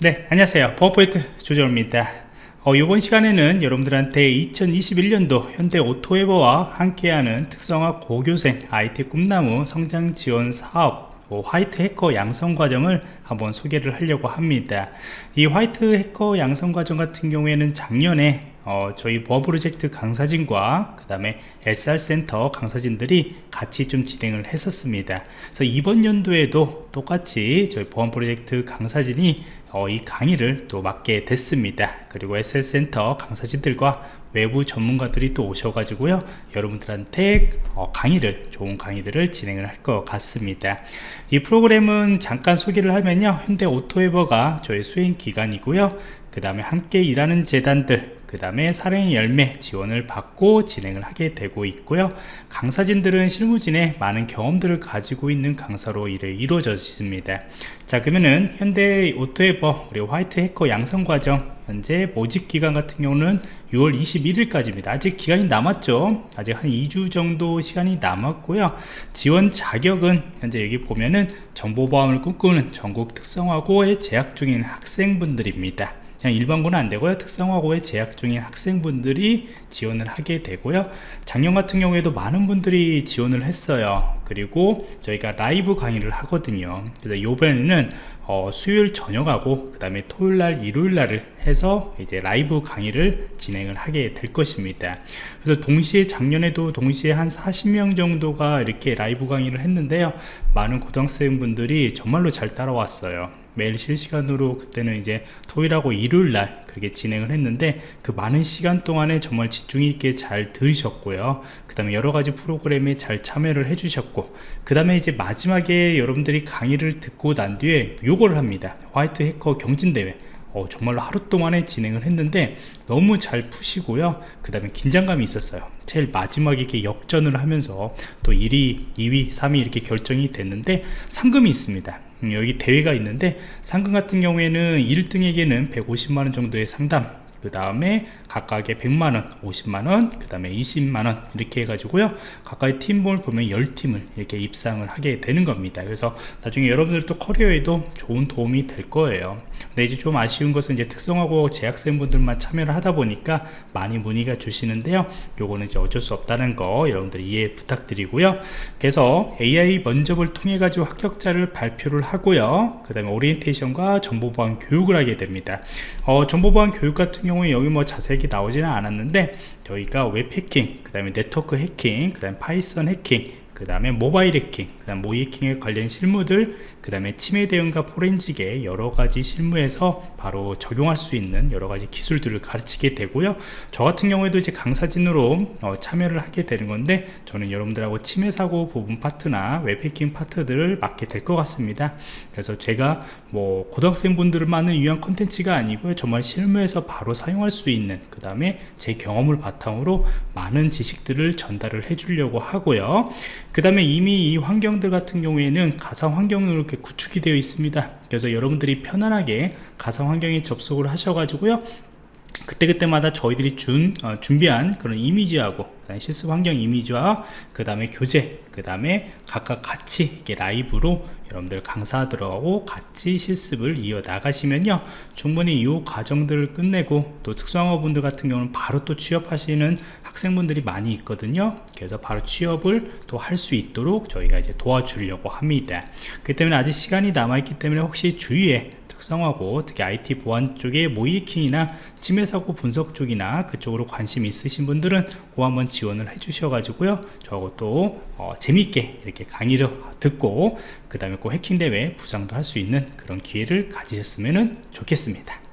네 안녕하세요. 보안프로젝트 조정원입니다. 어, 이번 시간에는 여러분들한테 2021년도 현대 오토에버와 함께하는 특성화 고교생 IT 꿈나무 성장 지원 사업 뭐 화이트 해커 양성 과정을 한번 소개를 하려고 합니다. 이 화이트 해커 양성 과정 같은 경우에는 작년에 어, 저희 보안 프로젝트 강사진과 그 다음에 SR센터 강사진들이 같이 좀 진행을 했었습니다. 그래서 이번 연도에도 똑같이 저희 보안 프로젝트 강사진이 어, 이 강의를 또 맡게 됐습니다. 그리고 SR센터 강사진들과 외부 전문가들이 또 오셔가지고요 여러분들한테 어, 강의를 좋은 강의들을 진행을 할 것 같습니다. 이 프로그램은 잠깐 소개를 하면요 현대 오토에버가 저희 수행 기간이고요 그 다음에 함께 일하는 재단들 그 다음에 사행 열매 지원을 받고 진행을 하게 되고 있고요. 강사진들은 실무진에 많은 경험들을 가지고 있는 강사로 일을 이루어져 있습니다. 자 그러면은 현대 오토에버 우리 화이트 해커 양성 과정 현재 모집 기간 같은 경우는 6월 21일까지입니다. 아직 기간이 남았죠? 아직 한 2주 정도 시간이 남았고요. 지원 자격은 현재 여기 보면은 정보보안을 꿈꾸는 전국 특성화고에 재학 중인 학생분들입니다 그냥 일반고는 안 되고요. 특성화고에 재학 중인 학생분들이 지원을 하게 되고요. 작년 같은 경우에도 많은 분들이 지원을 했어요. 그리고 저희가 라이브 강의를 하거든요. 그래서 요번에는 어, 수요일 저녁하고 그 다음에 토요일날 일요일날을 해서 이제 라이브 강의를 진행을 하게 될 것입니다. 그래서 동시에 작년에도 동시에 한 40명 정도가 이렇게 라이브 강의를 했는데요. 많은 고등학생분들이 정말로 잘 따라왔어요 매일 실시간으로 그때는 이제 토요일하고 일요일 날 그렇게 진행을 했는데 그 많은 시간 동안에 정말 집중 있게 잘 들으셨고요. 그 다음에 여러 가지 프로그램에 잘 참여를 해주셨고 그 다음에 이제 마지막에 여러분들이 강의를 듣고 난 뒤에 요거를 합니다. 화이트 해커 경진대회. 어, 정말로 하루 동안에 진행을 했는데 너무 잘 푸시고요. 그 다음에 긴장감이 있었어요. 제일 마지막에 이렇게 역전을 하면서 또 1위 2위 3위 이렇게 결정이 됐는데 상금이 있습니다. 음, 여기 대회가 있는데 상금 같은 경우에는 1등에게는 150만원 정도의 상담 그 다음에 각각의 100만원 50만원 그 다음에 20만원 이렇게 해가지고요. 각각의 팀볼 보면 10팀을 이렇게 입상을 하게 되는 겁니다. 그래서 나중에 여러분들도 커리어에도 좋은 도움이 될 거예요. 근데 이제 좀 아쉬운 것은 이제 특성하고 재학생분들만 참여를 하다 보니까 많이 문의가 주시는데요. 요거는 이제 어쩔 수 없다는 거 여러분들 이해 부탁드리고요. 그래서 AI 면접을 통해 가지고 합격자를 발표를 하고요. 그 다음에 오리엔테이션과 정보보안 교육을 하게 됩니다. 어, 정보보안 교육 같은 경우에 여기 뭐 자세히 나오지는 않았는데 저희가 웹 해킹 그 다음에 네트워크 해킹 그 다음에 파이썬 해킹 그 다음에 모바일 해킹 그 다음 모의 해킹에 관련 실무들 그 다음에 침해 대응과 포렌식의 여러 가지 실무에서 바로 적용할 수 있는 여러 가지 기술들을 가르치게 되고요. 저 같은 경우에도 이제 강사진으로 어, 참여를 하게 되는 건데 저는 여러분들하고 침해 사고 부분 파트나 웹 해킹 파트들을 맡게 될 것 같습니다. 그래서 제가 뭐 고등학생분들만을 위한 컨텐츠가 아니고요. 정말 실무에서 바로 사용할 수 있는 그 다음에 제 경험을 바탕으로 많은 지식들을 전달을 해 주려고 하고요 그 다음에 이미 이 환경들 같은 경우에는 가상 환경으로 이렇게 구축이 되어 있습니다. 그래서 여러분들이 편안하게 가상 환경에 접속을 하셔가지고요 그때그때마다 저희들이 준, 어, 준비한 그런 이미지하고 실습 환경 이미지와 그 다음에 교재 그 다음에 각각 같이 이렇게 라이브로 여러분들 강사들하고 같이 실습을 이어 나가시면요 충분히 이 과정들을 끝내고 또 특성화분들 같은 경우는 바로 또 취업하시는 학생분들이 많이 있거든요. 그래서 바로 취업을 또 할 수 있도록 저희가 이제 도와주려고 합니다. 그 때문에 아직 시간이 남아있기 때문에 혹시 주위에 특성화고 특히 IT 보안 쪽에 모이킹이나 침해 사고 분석 쪽이나 그쪽으로 관심 있으신 분들은 그 한번 지원을 해 주셔 가지고요. 저하고 또 어, 재밌게 이렇게 강의를 듣고 그 다음에 꼭 해킹 대회 부상도 할 수 있는 그런 기회를 가지셨으면 좋겠습니다